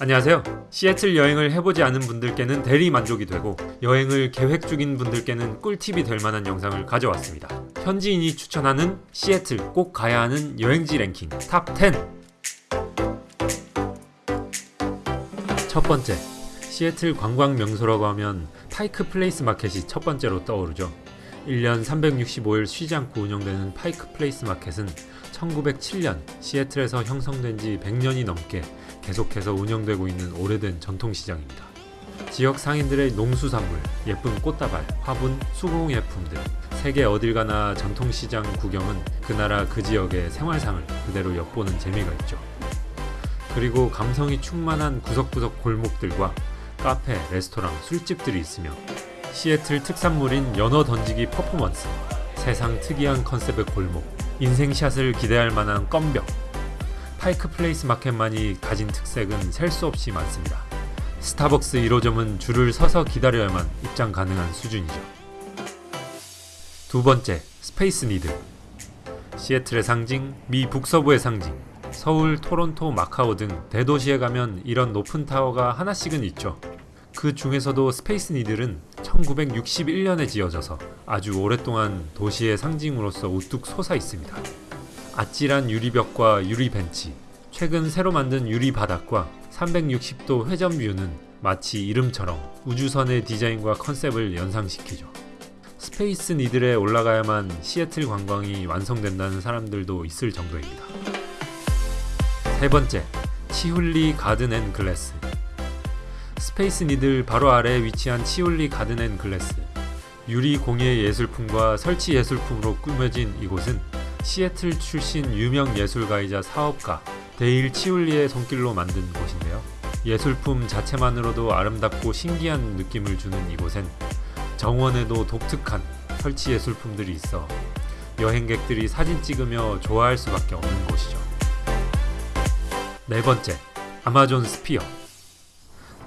안녕하세요. 시애틀 여행을 해보지 않은 분들께는 대리 만족이 되고 여행을 계획 중인 분들께는 꿀팁이 될 만한 영상을 가져왔습니다. 현지인이 추천하는 시애틀 꼭 가야 하는 여행지 랭킹 top 10. 첫 번째, 시애틀 관광 명소라고 하면 파이크 플레이스 마켓이 첫 번째로 떠오르죠. 1년 365일 쉬지 않고 운영되는 파이크 플레이스 마켓은 1907년 시애틀에서 형성된 지 100년이 넘게 계속해서 운영되고 있는 오래된 전통시장입니다. 지역 상인들의 농수산물, 예쁜 꽃다발, 화분, 수공예품들 세계 어딜 가나 전통시장 구경은 그 나라 그 지역의 생활상을 그대로 엿보는 재미가 있죠. 그리고 감성이 충만한 구석구석 골목들과 카페, 레스토랑, 술집들이 있으며 시애틀 특산물인 연어 던지기 퍼포먼스, 세상 특이한 컨셉의 골목, 인생샷을 기대할 만한 껌벽, 파이크 플레이스 마켓만이 가진 특색은 셀 수 없이 많습니다. 스타벅스 1호점은 줄을 서서 기다려야만 입장 가능한 수준이죠. 두 번째, 스페이스 니들. 시애틀의 상징, 미 북서부의 상징. 서울, 토론토, 마카오 등 대도시에 가면 이런 높은 타워가 하나씩은 있죠. 그 중에서도 스페이스 니들은 1961년에 지어져서 아주 오랫동안 도시의 상징으로서 우뚝 솟아 있습니다. 아찔한 유리벽과 유리 벤치, 최근 새로 만든 유리 바닥과 360도 회전 view는 마치 이름처럼 우주선의 디자인과 컨셉을 연상시키죠. 스페이스 니들에 올라가야만 시애틀 관광이 완성된다는 사람들도 있을 정도입니다. 세 번째, 치훌리 가든 앤 글래스. 스페이스 니들 바로 아래에 위치한 치훌리 가든 앤 글래스. 유리 공예 예술품과 설치 예술품으로 꾸며진 이곳은 시애틀 출신 유명 예술가이자 사업가 데일 치훌리의 손길로 만든 곳인데요. 예술품 자체만으로도 아름답고 신기한 느낌을 주는 이곳엔 정원에도 독특한 설치 예술품들이 있어 여행객들이 사진 찍으며 좋아할 수밖에 없는 곳이죠. 네 번째, 아마존 스피어.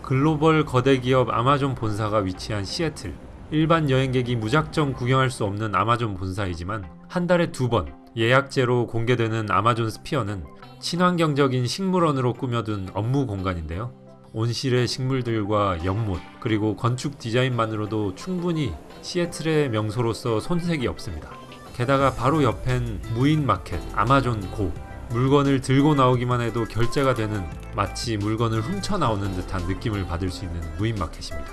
글로벌 거대 기업 아마존 본사가 위치한 시애틀. 일반 여행객이 무작정 구경할 수 없는 아마존 본사이지만 한 달에 두 번 예약제로 공개되는 아마존 스피어는 친환경적인 식물원으로 꾸며둔 업무 공간인데요. 온실의 식물들과 연못 그리고 건축 디자인만으로도 충분히 시애틀의 명소로서 손색이 없습니다. 게다가 바로 옆엔 무인 마켓 아마존 고 물건을 들고 나오기만 해도 결제가 되는 마치 물건을 훔쳐 나오는 듯한 느낌을 받을 수 있는 무인 마켓입니다.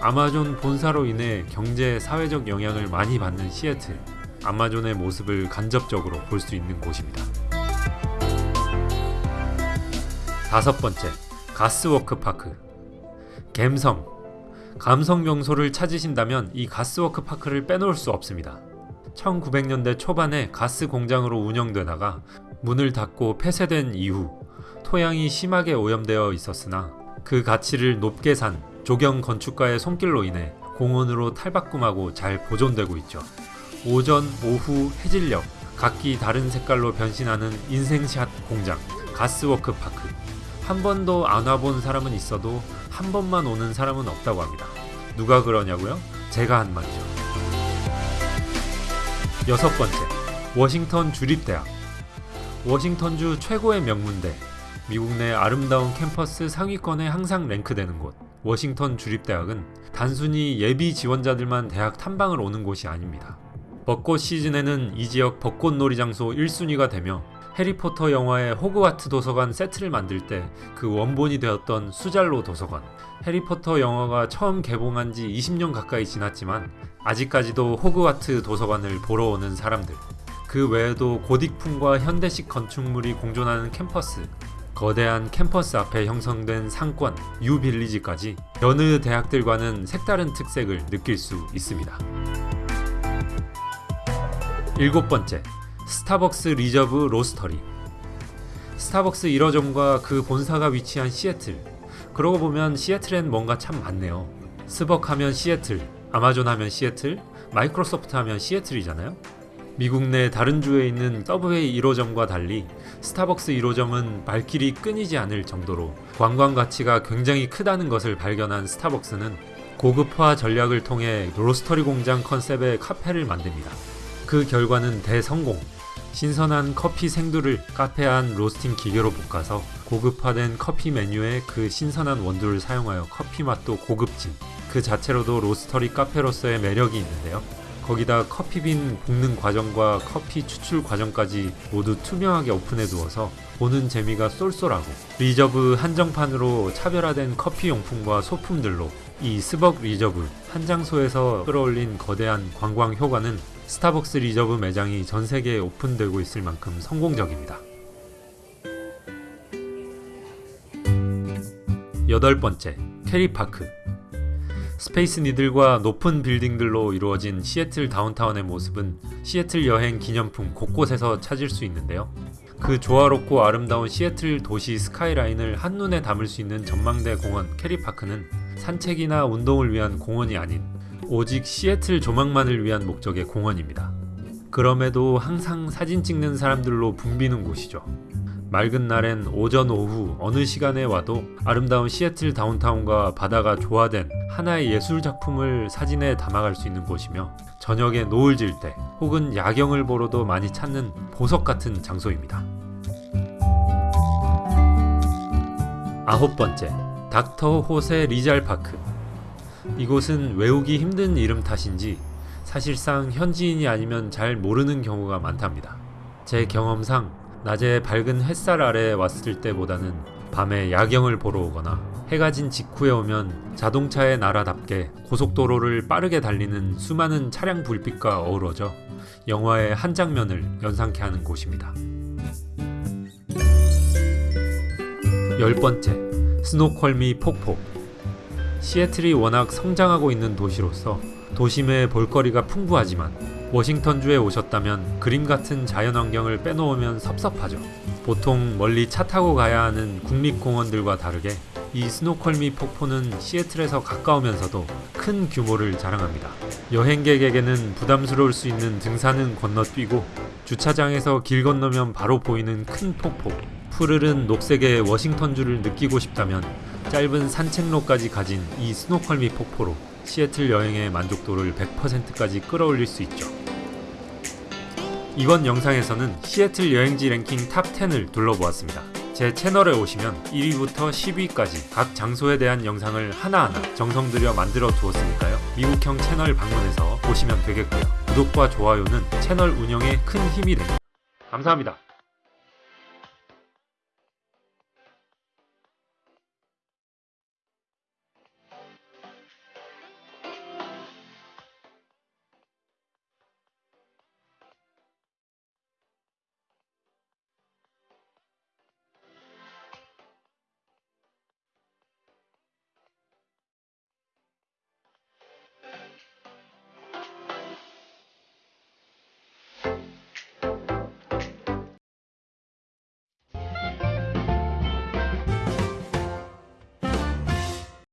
아마존 본사로 인해 경제 사회적 영향을 많이 받는 시애틀 아마존의 모습을 간접적으로 볼 수 있는 곳입니다. 다섯 번째, 가스워크 파크. 갬성. 감성 명소를 찾으신다면 이 가스워크 파크를 빼놓을 수 없습니다. 1900년대 초반에 가스 공장으로 운영되다가 문을 닫고 폐쇄된 이후 토양이 심하게 오염되어 있었으나 그 가치를 높게 산 조경 건축가의 손길로 인해 공원으로 탈바꿈하고 잘 보존되고 있죠. 오전, 오후, 해질녘 각기 다른 색깔로 변신하는 인생샷 공장 가스워크 파크 한 번도 안 와본 사람은 있어도 한 번만 오는 사람은 없다고 합니다. 누가 그러냐고요? 제가 한 말이죠. 여섯 번째, 워싱턴 주립대학. 워싱턴주 최고의 명문대, 미국 내 아름다운 캠퍼스 상위권에 항상 랭크되는 곳. 워싱턴 주립대학은 단순히 예비 지원자들만 대학 탐방을 오는 곳이 아닙니다. 벚꽃 시즌에는 이 지역 벚꽃놀이 장소 1순위가 되며 해리포터 영화의 호그와트 도서관 세트를 만들 때 그 원본이 되었던 수잘로 도서관 해리포터 영화가 처음 개봉한 지 20년 가까이 지났지만 아직까지도 호그와트 도서관을 보러 오는 사람들 그 외에도 고딕풍과 현대식 건축물이 공존하는 캠퍼스 거대한 캠퍼스 앞에 형성된 상권 유빌리지까지 여느 대학들과는 색다른 특색을 느낄 수 있습니다. 일곱 번째, 스타벅스 리저브 로스터리. 스타벅스 1호점과 그 본사가 위치한 시애틀. 그러고 보면 시애틀엔 뭔가 참 많네요. 스벅 하면 시애틀, 아마존 하면 시애틀, 마이크로소프트 하면 시애틀이잖아요. 미국 내 다른 주에 있는 서브웨이 1호점과 달리 스타벅스 1호점은 발길이 끊이지 않을 정도로 관광 가치가 굉장히 크다는 것을 발견한 스타벅스는 고급화 전략을 통해 로스터리 공장 컨셉의 카페를 만듭니다. 그 결과는 대성공. 신선한 커피 생두를 카페 안 로스팅 기계로 볶아서 고급화된 커피 메뉴에 그 신선한 원두를 사용하여 커피 맛도 고급진 그 자체로도 로스터리 카페로서의 매력이 있는데요. 거기다 커피빈 볶는 과정과 커피 추출 과정까지 모두 투명하게 오픈해 두어서 보는 재미가 쏠쏠하고 리저브 한정판으로 차별화된 커피 용품과 소품들로 이 스벅 리저브 한 장소에서 끌어올린 거대한 관광 효과는 스타벅스 리저브 매장이 전 세계에 오픈되고 있을 만큼 성공적입니다. 여덟 번째, 케리파크. 스페이스 니들과 높은 빌딩들로 이루어진 시애틀 다운타운의 모습은 시애틀 여행 기념품 곳곳에서 찾을 수 있는데요. 그 조화롭고 아름다운 시애틀 도시 스카이라인을 한눈에 담을 수 있는 전망대 공원 케리파크는 산책이나 운동을 위한 공원이 아닌 오직 시애틀 조망만을 위한 목적의 공원입니다. 그럼에도 항상 사진 찍는 사람들로 붐비는 곳이죠. 맑은 날엔 오전 오후 어느 시간에 와도 아름다운 시애틀 다운타운과 바다가 조화된 하나의 예술 작품을 사진에 담아갈 수 있는 곳이며 저녁에 노을 질 때 혹은 야경을 보러도 많이 찾는 보석 같은 장소입니다. 아홉 번째, 닥터 호세 리잘 파크. 이곳은 외우기 힘든 이름 탓인지 사실상 현지인이 아니면 잘 모르는 경우가 많답니다. 제 경험상 낮에 밝은 햇살 아래 왔을 때보다는 밤에 야경을 보러 오거나 해가 진 직후에 오면 자동차의 나라답게 고속도로를 빠르게 달리는 수많은 차량 불빛과 어우러져 영화의 한 장면을 연상케 하는 곳입니다. 열 번째, 스노컬미 폭포. 시애틀이 워낙 성장하고 있는 도시로서 도심에 볼거리가 풍부하지만 워싱턴주에 오셨다면 그림 같은 자연환경을 빼놓으면 섭섭하죠. 보통 멀리 차 타고 가야 하는 국립공원들과 다르게 이 스노컬미 폭포는 시애틀에서 가까우면서도 큰 규모를 자랑합니다. 여행객에게는 부담스러울 수 있는 등산은 건너뛰고 주차장에서 길 건너면 바로 보이는 큰 폭포. 푸르른 녹색의 워싱턴주를 느끼고 싶다면 짧은 산책로까지 가진 이 스노퀄미 폭포로 시애틀 여행의 만족도를 100%까지 끌어올릴 수 있죠. 이번 영상에서는 시애틀 여행지 랭킹 top 10을 둘러보았습니다. 제 채널에 오시면 1위부터 10위까지 각 장소에 대한 영상을 하나하나 정성 들여 만들어 두었으니까요. 미국형 채널 방문해서 보시면 되겠고요. 구독과 좋아요는 채널 운영에 큰 힘이 됩니다. 감사합니다.